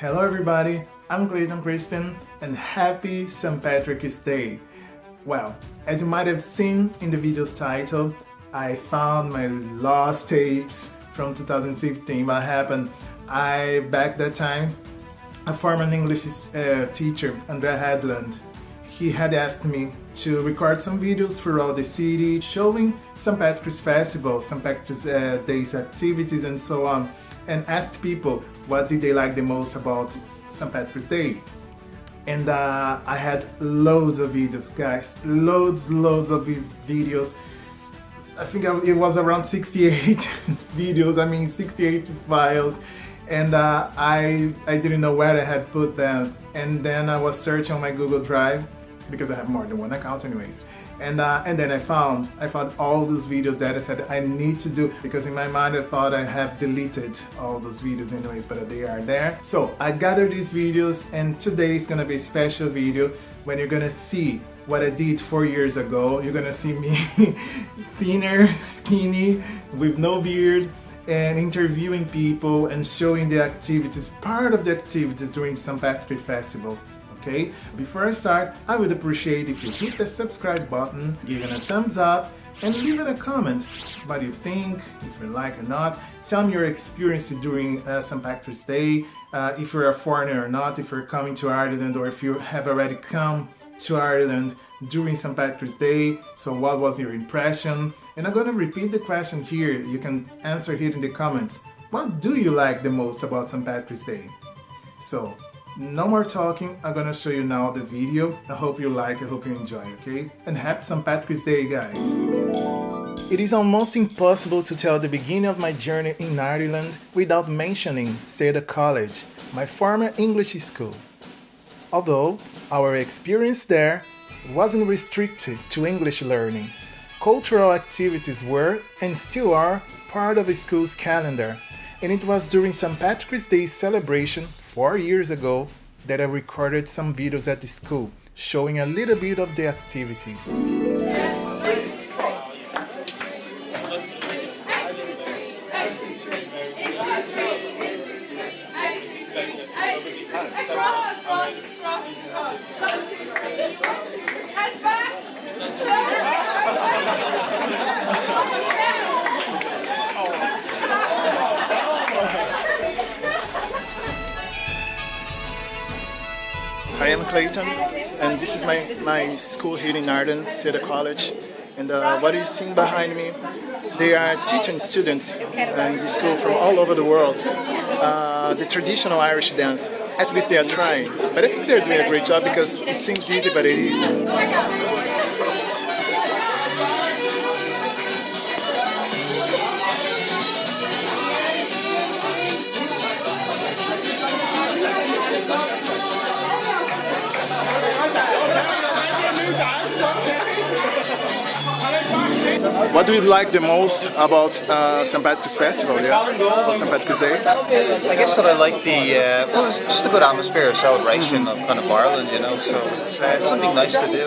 Hello everybody, I'm Clayton Crispin and happy St. Patrick's Day. Well, as you might have seen in the video's title, I found my lost tapes from 2015. What happened? I, back that time, a former English uh, teacher, Andrea Headland, he had asked me to record some videos throughout the city showing St. Patrick's Festival, St. Patrick's uh, Day's activities and so on and asked people what did they like the most about St. Patrick's Day. And uh, I had loads of videos, guys, loads, loads of videos. I think it was around 68 videos, I mean 68 files and uh, I, I didn't know where I had put them and then I was searching on my Google Drive because I have more than one account anyways and uh, and then I found I found all those videos that I said I need to do because in my mind I thought I have deleted all those videos anyways but they are there so I gathered these videos and today is gonna be a special video when you're gonna see what I did four years ago you're gonna see me thinner skinny with no beard and interviewing people and showing the activities part of the activities during St. Patrick festivals okay? Before I start, I would appreciate if you hit the subscribe button, give it a thumbs up, and leave it a comment what you think, if you like or not. Tell me your experience during uh, St. Patrick's Day, uh, if you're a foreigner or not, if you're coming to Ireland or if you have already come to Ireland during St. Patrick's Day. So what was your impression? And I'm gonna repeat the question here. You can answer here in the comments. What do you like the most about St. Patrick's Day? So no more talking, I'm gonna show you now the video. I hope you like, I hope you enjoy, okay? And happy St. Patrick's Day, guys! It is almost impossible to tell the beginning of my journey in Ireland without mentioning Seda College, my former English school. Although our experience there wasn't restricted to English learning, cultural activities were and still are part of the school's calendar, and it was during St. Patrick's Day celebration four years ago that I recorded some videos at the school showing a little bit of the activities. I am Clayton and this is my, my school here in Arden, Seda College. And uh, what you see behind me, they are teaching students in the school from all over the world uh, the traditional Irish dance. At least they are trying. But I think they're doing a great job because it seems easy, but it isn't. What do you like the most about uh, St. Patrick's Festival, yeah? St. Patrick's Day? I guess that I like the, uh, well, it's just a good atmosphere, celebration mm -hmm. of kind of Ireland, you know, so it's, uh, something nice to do.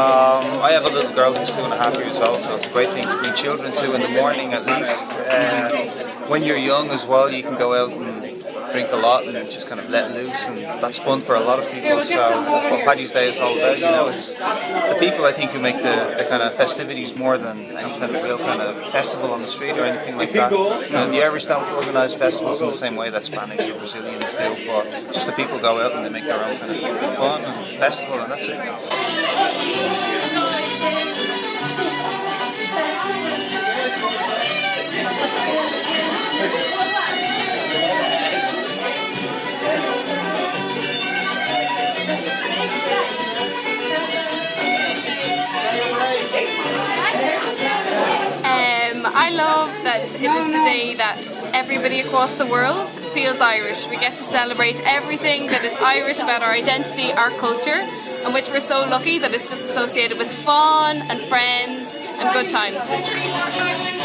Um, I have a little girl who's two and a half years old, so it's a great thing to bring children to in the morning at least. Uh, when you're young as well, you can go out and drink a lot and just kind of let loose and that's fun for a lot of people so that's what Paddy's Day is all about you know it's the people I think who make the, the kind of festivities more than any kind of real kind of festival on the street or anything like that. You know, the Irish don't organise festivals in the same way that Spanish or Brazilians do but just the people go out and they make their own kind of fun and festival and that's it it is the day that everybody across the world feels Irish. We get to celebrate everything that is Irish about our identity, our culture, and which we're so lucky that it's just associated with fun and friends and good times.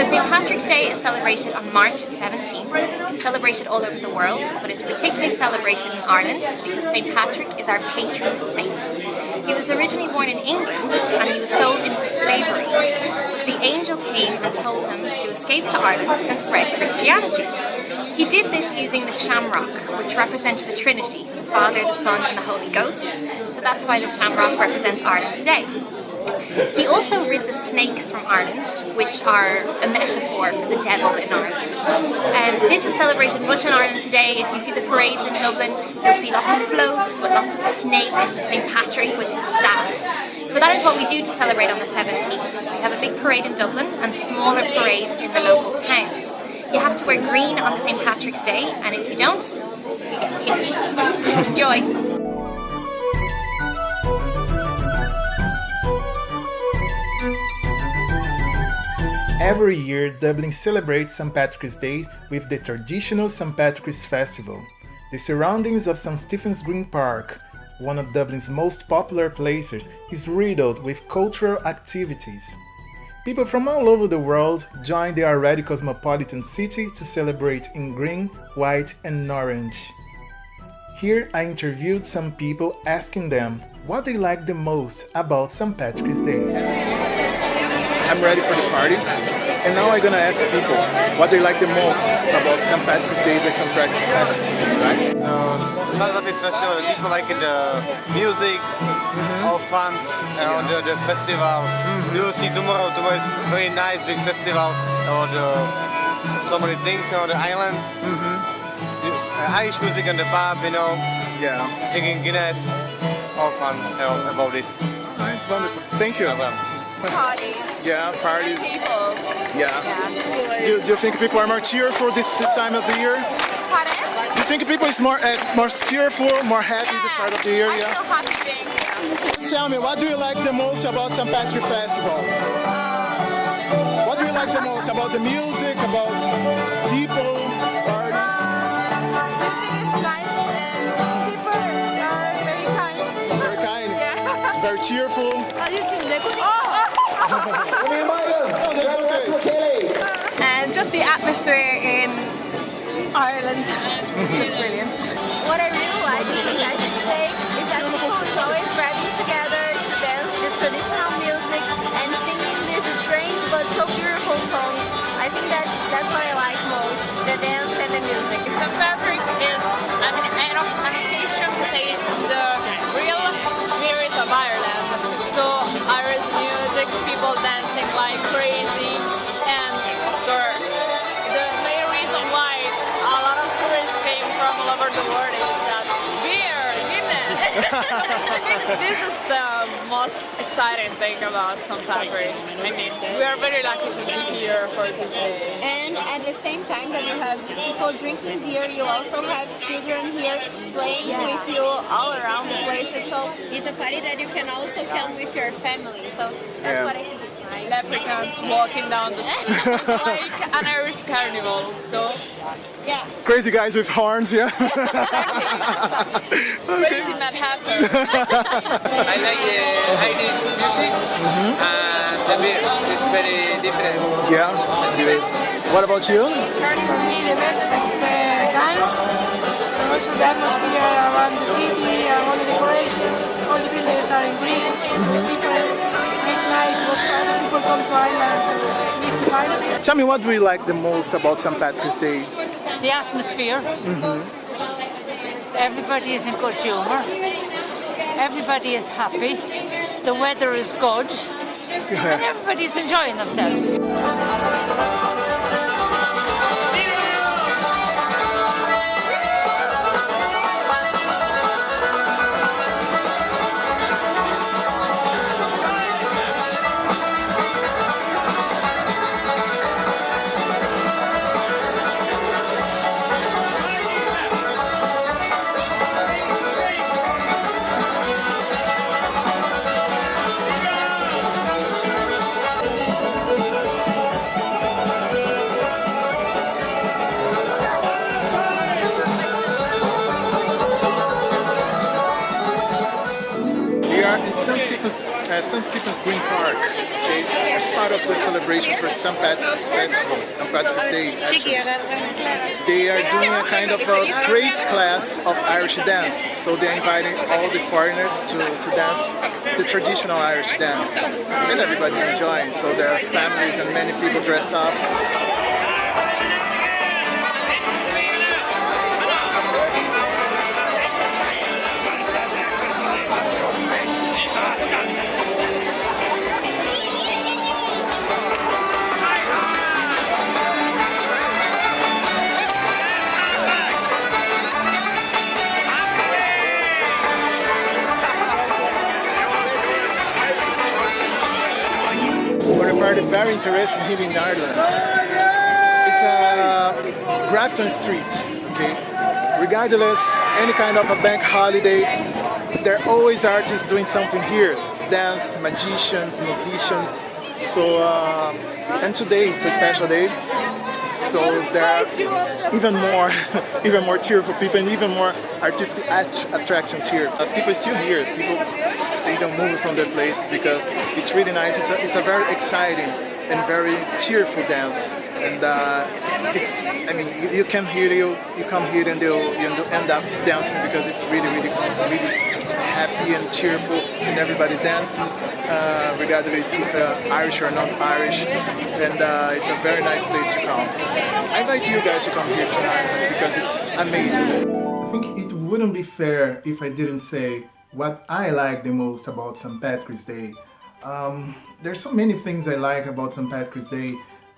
So St. Patrick's Day is celebrated on March 17th. It's celebrated all over the world, but it's particularly celebrated in Ireland because St. Patrick is our patron saint. He was originally born in England and he was sold into slavery. The angel came and told him to escape to Ireland and spread Christianity. He did this using the shamrock, which represents the Trinity, the Father, the Son and the Holy Ghost. So that's why the shamrock represents Ireland today. He also rid the snakes from Ireland, which are a metaphor for the devil in Ireland. Um, this is celebrated much in Ireland today. If you see the parades in Dublin, you'll see lots of floats with lots of snakes, St Patrick with his staff. So that is what we do to celebrate on the 17th. We have a big parade in Dublin and smaller parades in the local towns. You have to wear green on St Patrick's Day, and if you don't, you get pinched. Enjoy! Every year, Dublin celebrates St. Patrick's Day with the traditional St. Patrick's Festival. The surroundings of St. Stephen's Green Park, one of Dublin's most popular places, is riddled with cultural activities. People from all over the world join the already cosmopolitan city to celebrate in green, white and orange. Here I interviewed some people asking them what they like the most about St. Patrick's Day. I'm ready for the party. And now I'm gonna ask people what they like the most about St. Patrick's Day and St. Patrick's Festival, right? Uh, St. Patrick's Festival, people like the music, mm -hmm. all fun, uh, the, the festival. Mm -hmm. You will see tomorrow, tomorrow is very nice big festival, or the, so many things on the island. Mm -hmm. uh, Irish music in the pub, you know. Yeah. Drinking Guinness, all fun you know, about this. Right, wonderful. Thank you. Parties. Yeah, parties. People. Yeah. yeah do, do, you think people are more cheerful this, this time of the year? Pardon? Do you think people is more uh, more cheerful, more happy yeah. this part of the year? I yeah. feel happy being here. Tell me, what do you like the most about St. Patrick Festival? What do you like the most about the music, about people, parties? music is nice and people are very kind. Very kind. Yeah. Very cheerful. Oh. And just the atmosphere in Ireland is just brilliant. What I really like is that Day is that people is always gathering together to dance this traditional music and singing these strange but so beautiful songs. I think that's that's what I like most, the dance and the music. St. Patrick is an, an occasion from the world is that beer, Guinness. this is the most exciting thing about St. Patrick. I mean, we are very lucky to be here for this day. And at the same time that you have people drinking beer, you also have children here playing yeah. with you all around the places. So it's a party that you can also come with your family. So that's yeah. what I think it's nice. Leprechauns walking down the street like an Irish carnival. So yeah. Crazy guys with horns, yeah? Crazy Mad Hatter. I like the Irish music mm -hmm. and the beer is very different. Yeah. What about you? For me, the best is the dance, also the atmosphere around the city, and all the decorations, all the buildings are in green, mm -hmm. People come to Ireland to live in Ireland. Tell me what do you like the most about St. Patrick's Day? The atmosphere. Mm -hmm. Everybody is in good humour. Everybody is happy. The weather is good. Yeah. And everybody's enjoying themselves. Uh, St. Stephen's Green Park, okay, as part of the celebration for St. Patrick's Festival, St. Patrick's Day. They are doing a kind of a great class of Irish dance, so they're inviting all the foreigners to, to dance the traditional Irish dance, and everybody enjoying. So there are families and many people dress up party very interesting here in Ireland. It's uh, Grafton Street, okay? Regardless, any kind of a bank holiday, there are always artists doing something here. Dance, magicians, musicians. So, uh, and today it's a special day. So there are even more, even more cheerful people and even more artistic attractions here. Uh, people still here. People they don't move from their place because it's really nice. It's a, it's a very exciting and very cheerful dance. And uh, it's, I mean, you, you can hear you, you come here and they'll you end up dancing because it's really, really, really happy and cheerful, and everybody dancing, uh, regardless if uh, Irish or non-Irish. And uh, it's a very nice place to come. I invite you guys to come here tonight because it's amazing. I think it wouldn't be fair if I didn't say what I like the most about St. Patrick's Day. Um, there's so many things I like about St. Patrick's Day.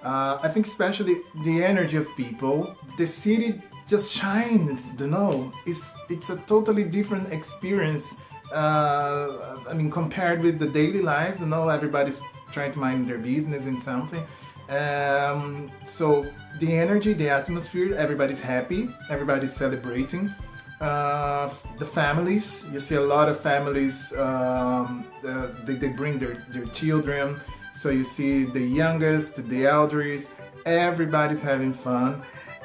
Uh, I think especially the energy of people. The city just shines, you know. It's, it's a totally different experience. Uh, I mean, compared with the daily life, you know, everybody's trying to mind their business and something. Um, so the energy, the atmosphere, everybody's happy, everybody's celebrating. Uh, the families, you see a lot of families, um, uh, they, they bring their, their children, so you see the youngest, the elders, everybody's having fun.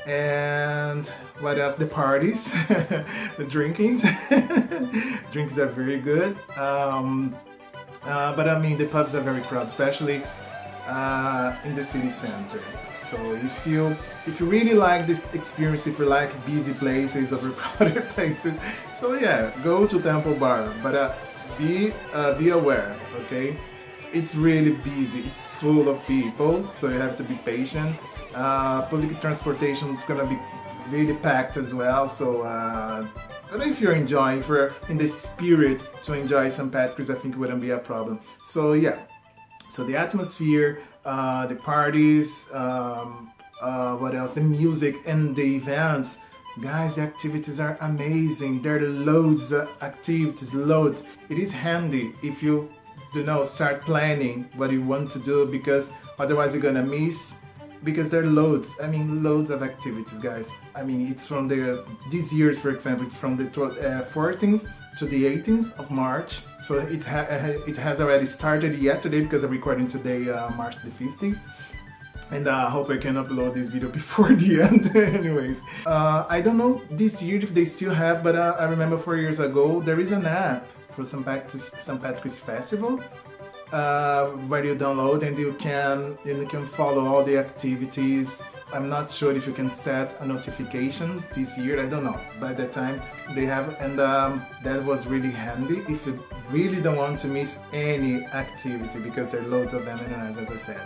And what else? The parties, the drinkings. Drinks are very good. Um, uh, but I mean, the pubs are very crowded, especially uh, in the city center. So if you if you really like this experience, if you like busy places, overcrowded places, so yeah, go to Temple Bar. But uh, be uh, be aware, okay? It's really busy. It's full of people, so you have to be patient. Uh, public transportation is gonna be really packed as well. So, uh, but if you're enjoying, if you're in the spirit to enjoy St. Patrick's, I think it wouldn't be a problem. So yeah, so the atmosphere, uh, the parties, um, uh, what else, the music and the events. Guys, the activities are amazing. There are loads of activities, loads. It is handy if you do not start planning what you want to do because otherwise you're gonna miss because there are loads i mean loads of activities guys i mean it's from the this year's for example it's from the uh, 14th to the 18th of march so it, ha uh, it has already started yesterday because i'm recording today uh, march the 15th and uh, I uh, hope I can upload this video before the end anyways uh, I don't know this year if they still have but I remember four years ago there is an app for St. Patrick's, St. Patrick's Festival uh, where you download and you can you can follow all the activities. I'm not sure if you can set a notification this year. I don't know. By the time they have, and um, that was really handy if you really don't want to miss any activity because there are loads of them and as I said.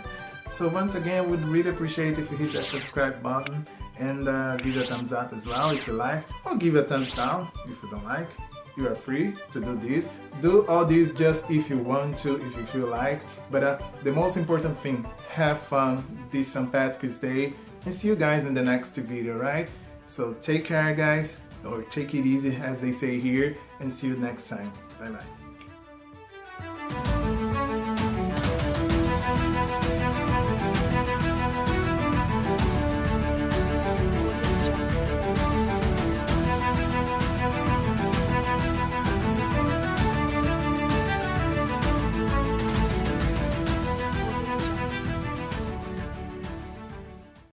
So once again, would really appreciate if you hit that subscribe button and uh, give a thumbs up as well if you like, or give a thumbs down if you don't like you are free to do this. Do all this just if you want to if you feel like. But uh, the most important thing have fun this St. Patrick's Day and see you guys in the next video right? So take care guys or take it easy as they say here and see you next time. Bye bye